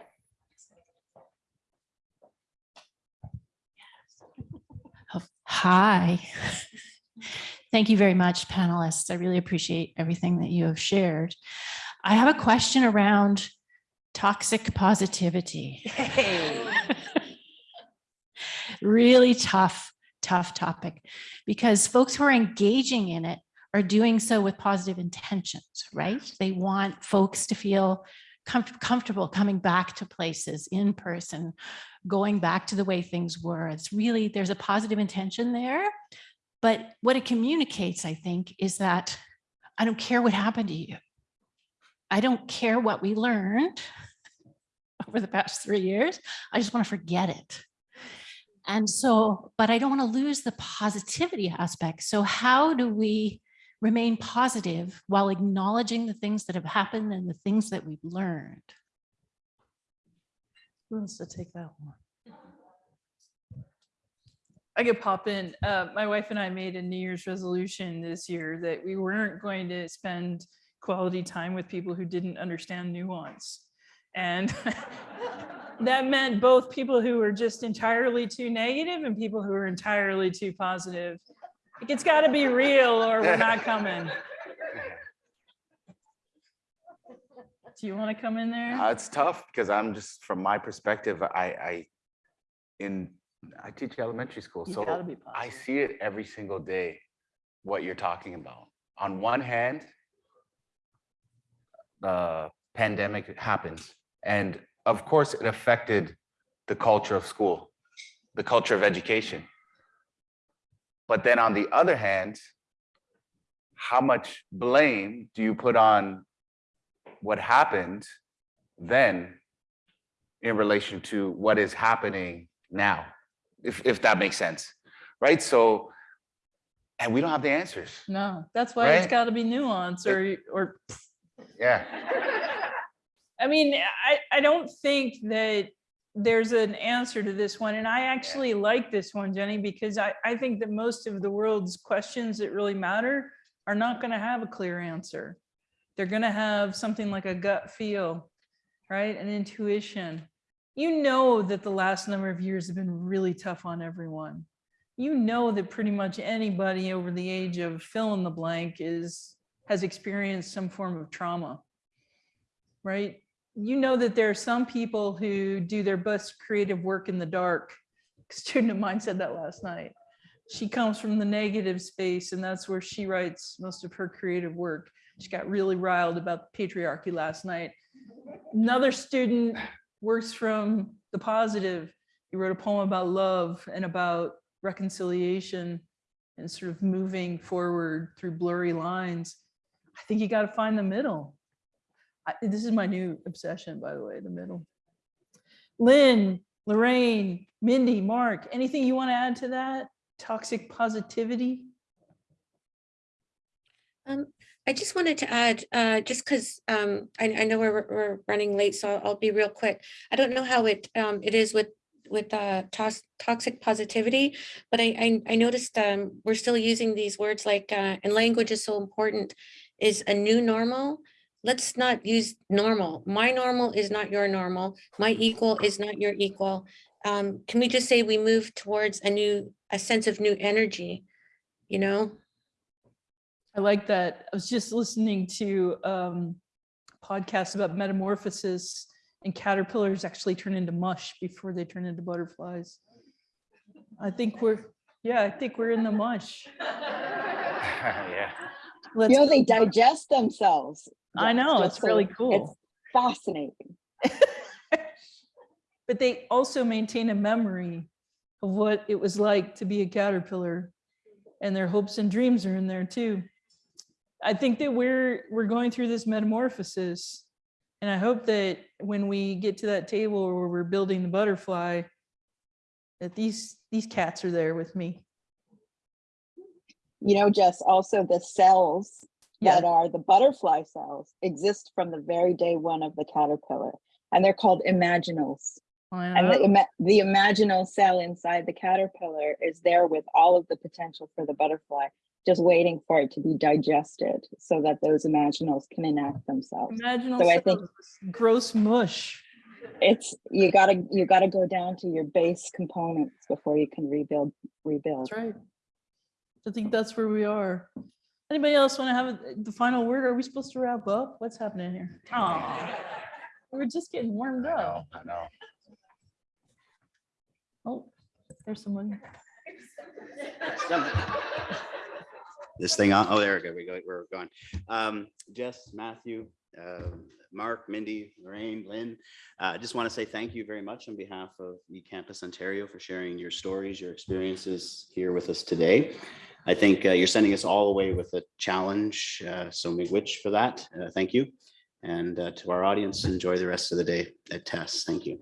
<laughs> Hi. Thank you very much, panelists. I really appreciate everything that you have shared. I have a question around toxic positivity. Hey. <laughs> Really tough, tough topic because folks who are engaging in it are doing so with positive intentions, right? They want folks to feel comf- comfortable coming back to places in person, going back to the way things were. It's really, there's a positive intention there. But what it communicates, I think, is that I don't care what happened to you. I don't care what we learned <laughs> over the past three years. I just want to forget it. And so, but I don't want to lose the positivity aspect. So how do we remain positive while acknowledging the things that have happened and the things that we've learned? Who wants to take that one? I could pop in. Uh, my wife and I made a New Year's resolution this year that we weren't going to spend quality time with people who didn't understand nuance. And <laughs> that meant both people who were just entirely too negative and people who were entirely too positive. Like, It's got to be real or we're not coming. Do you want to come in there? Uh, it's tough because I'm just, from my perspective, I, I, in, I teach elementary school, You so I see it every single day, what you're talking about. On one hand, the pandemic happens, and of course, it affected the culture of school, the culture of education. But then on the other hand, how much blame do you put on what happened then in relation to what is happening now, if, if that makes sense, right? So, and we don't have the answers. No, that's why it's got to be nuance or, or, Yeah. <laughs> I mean, I, I don't think that there's an answer to this one. And I actually like this one, Jenny, because I, I think that most of the world's questions that really matter are not going to have a clear answer. They're going to have something like a gut feel, right? An intuition. You know that the last number of years have been really tough on everyone. You know that pretty much anybody over the age of fill in the blank is, has experienced some form of trauma, right? You know that there are some people who do their best creative work in the dark. A student of mine said that last night. She comes from the negative space and that's where she writes most of her creative work. She got really riled about patriarchy last night. Another student works from the positive. He wrote a poem about love and about reconciliation and sort of moving forward through blurry lines. I think you got to find the middle. I, this is my new obsession, by the way, the middle. Lynn, Lorraine, Mindy, Mark, anything you want to add to that? Toxic positivity? Um, I just wanted to add, uh, just because um, I, I know we're, we're running late, so I'll be real quick. I don't know how it um, it is with with uh, toxic positivity, but I, I I noticed um, we're still using these words like uh, and language is so important. Is a new normal? Let's not use normal. My normal is not your normal. My equal is not your equal. Um, can we just say we move towards a new a sense of new energy? You know. I like that. I was just listening to um podcasts about metamorphosis and caterpillars actually turn into mush before they turn into butterflies. I think we're, yeah, I think we're in the mush. <laughs> Yeah. Let's You know, they digest themselves. I know, it's really cool. It's fascinating. <laughs> But they also maintain a memory of what it was like to be a caterpillar. And their hopes and dreams are in there too. I think that we're, we're going through this metamorphosis. And I hope that when we get to that table where we're building the butterfly, that these, these cats are there with me. You know, Jess, also the cells Yeah. that are the butterfly cells exist from the very day one of the caterpillar. And they're called imaginals. I And the, ima- the imaginal cell inside the caterpillar is there with all of the potential for the butterfly, just waiting for it to be digested so that those imaginals can enact themselves. Imaginal So I think- gross mush. It's, you gotta, you gotta go down to your base components before you can rebuild, rebuild. That's right. I think that's where we are. Anybody else want to have a- the final word? Are we supposed to wrap up? What's happening here? Aw, We're just getting warmed I up. know, I know. Oh, there's someone. <laughs> this thing on. Oh, there we go. We go. We're going. Um, Jess, Matthew, um, Mark, Mindy, Lorraine, Lynn. uh, I just want to say thank you very much on behalf of eCampus Ontario for sharing your stories, your experiences here with us today. I think uh, you're sending us all away with a challenge. Uh, so miigwech for that. Uh, thank you. And uh, to our audience, enjoy the rest of the day at TESS. Thank you.